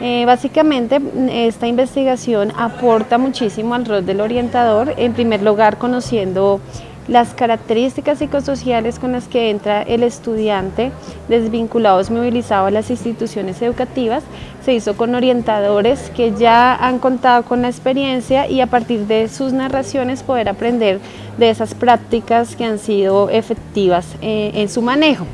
Eh, básicamente esta investigación aporta muchísimo al rol del orientador, en primer lugar conociendo las características psicosociales con las que entra el estudiante desvinculado movilizado a las instituciones educativas se hizo con orientadores que ya han contado con la experiencia y a partir de sus narraciones poder aprender de esas prácticas que han sido efectivas eh, en su manejo.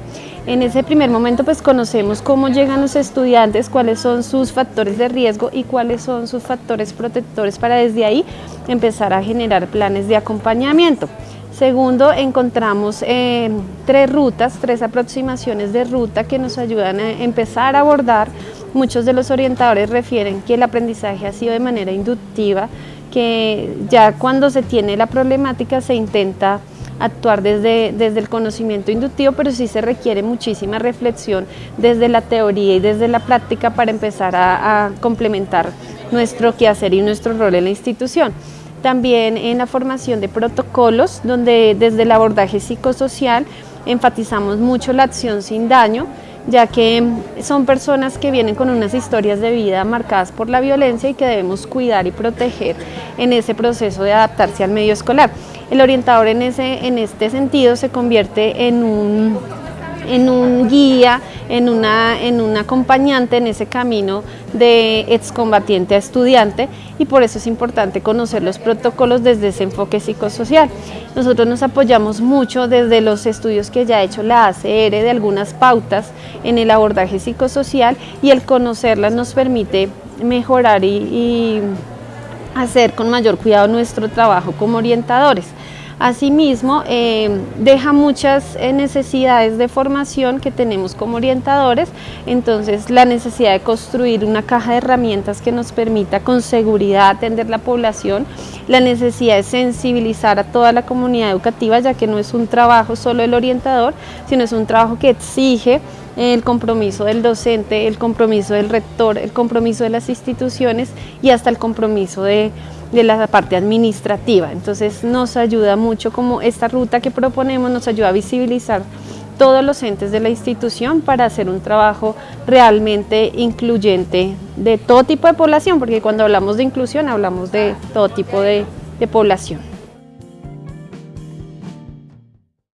En ese primer momento pues conocemos cómo llegan los estudiantes, cuáles son sus factores de riesgo y cuáles son sus factores protectores para desde ahí empezar a generar planes de acompañamiento. Segundo, encontramos eh, tres rutas, tres aproximaciones de ruta que nos ayudan a empezar a abordar. Muchos de los orientadores refieren que el aprendizaje ha sido de manera inductiva, que ya cuando se tiene la problemática se intenta actuar desde, desde el conocimiento inductivo, pero sí se requiere muchísima reflexión desde la teoría y desde la práctica para empezar a, complementar nuestro quehacer y nuestro rol en la institución también en la formación de protocolos, donde desde el abordaje psicosocial enfatizamos mucho la acción sin daño, ya que son personas que vienen con unas historias de vida marcadas por la violencia y que debemos cuidar y proteger en ese proceso de adaptarse al medio escolar. El orientador en, ese, en este sentido se convierte en un, en un guía, en una, en un acompañante en ese camino de excombatiente a estudiante y por eso es importante conocer los protocolos desde ese enfoque psicosocial. Nosotros nos apoyamos mucho desde los estudios que ya ha hecho la ACR de algunas pautas en el abordaje psicosocial y el conocerlas nos permite mejorar y hacer con mayor cuidado nuestro trabajo como orientadores. Asimismo, eh, deja muchas eh, necesidades de formación que tenemos como orientadores, entonces la necesidad de construir una caja de herramientas que nos permita con seguridad atender la población, la necesidad de sensibilizar a toda la comunidad educativa, ya que no es un trabajo solo del orientador, sino es un trabajo que exige el compromiso del docente, el compromiso del rector, el compromiso de las instituciones y hasta el compromiso de, la parte administrativa. Entonces nos ayuda mucho como esta ruta que proponemos, nos ayuda a visibilizar todos los entes de la institución para hacer un trabajo realmente incluyente de todo tipo de población, porque cuando hablamos de inclusión hablamos de todo tipo de población.